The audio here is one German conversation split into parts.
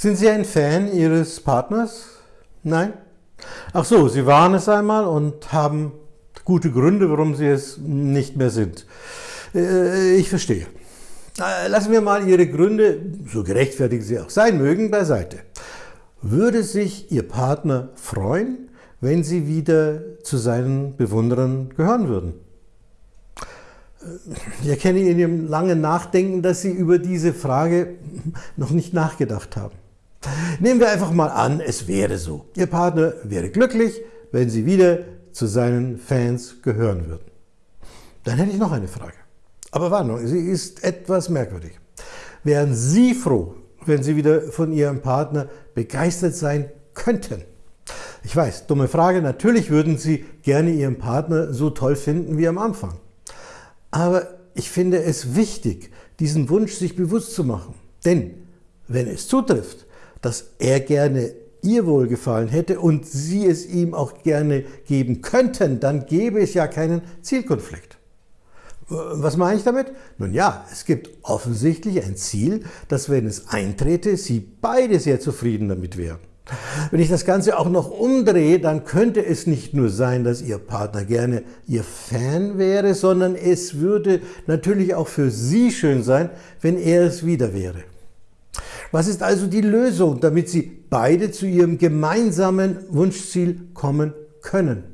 Sind Sie ein Fan Ihres Partners? Nein? Ach so, Sie waren es einmal und haben gute Gründe, warum Sie es nicht mehr sind. Äh, ich verstehe. Äh, lassen wir mal Ihre Gründe, so gerechtfertigt sie auch sein mögen, beiseite. Würde sich Ihr Partner freuen, wenn Sie wieder zu seinen Bewunderern gehören würden? Ich erkenne in Ihrem langen Nachdenken, dass Sie über diese Frage noch nicht nachgedacht haben. Nehmen wir einfach mal an, es wäre so. Ihr Partner wäre glücklich, wenn Sie wieder zu seinen Fans gehören würden. Dann hätte ich noch eine Frage. Aber Warnung, sie ist etwas merkwürdig. Wären Sie froh, wenn Sie wieder von Ihrem Partner begeistert sein könnten? Ich weiß, dumme Frage, natürlich würden Sie gerne Ihren Partner so toll finden wie am Anfang. Aber ich finde es wichtig, diesen Wunsch sich bewusst zu machen. Denn wenn es zutrifft, dass er gerne ihr Wohlgefallen hätte und sie es ihm auch gerne geben könnten, dann gäbe es ja keinen Zielkonflikt. Was meine ich damit? Nun ja, es gibt offensichtlich ein Ziel, dass wenn es eintrete, sie beide sehr zufrieden damit wären. Wenn ich das Ganze auch noch umdrehe, dann könnte es nicht nur sein, dass Ihr Partner gerne Ihr Fan wäre, sondern es würde natürlich auch für Sie schön sein, wenn er es wieder wäre. Was ist also die Lösung, damit Sie beide zu Ihrem gemeinsamen Wunschziel kommen können?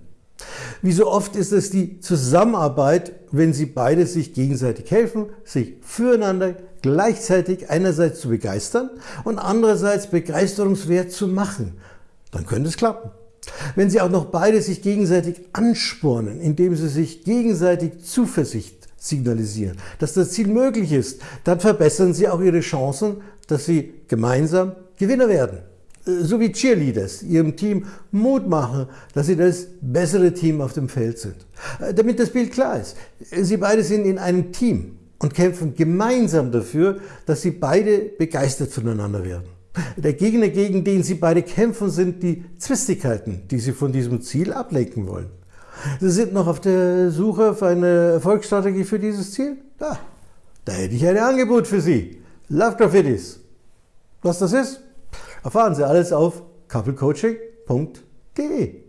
Wie so oft ist es die Zusammenarbeit, wenn Sie beide sich gegenseitig helfen, sich füreinander gleichzeitig einerseits zu begeistern und andererseits begeisterungswert zu machen. Dann könnte es klappen. Wenn Sie auch noch beide sich gegenseitig anspornen, indem Sie sich gegenseitig Zuversicht signalisieren, dass das Ziel möglich ist, dann verbessern Sie auch Ihre Chancen, dass Sie gemeinsam Gewinner werden. Äh, so wie Cheerleaders ihrem Team Mut machen, dass sie das bessere Team auf dem Feld sind. Äh, damit das Bild klar ist, Sie beide sind in einem Team und kämpfen gemeinsam dafür, dass Sie beide begeistert voneinander werden. Der Gegner, gegen den Sie beide kämpfen, sind die Zwistigkeiten, die Sie von diesem Ziel ablenken wollen. Sie sind noch auf der Suche auf eine Erfolgsstrategie für dieses Ziel? Da, da hätte ich ein Angebot für Sie. Love Graffitis. Was das ist? Erfahren Sie alles auf couplecoaching.de.